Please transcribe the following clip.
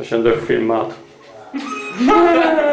Jag kände filmat.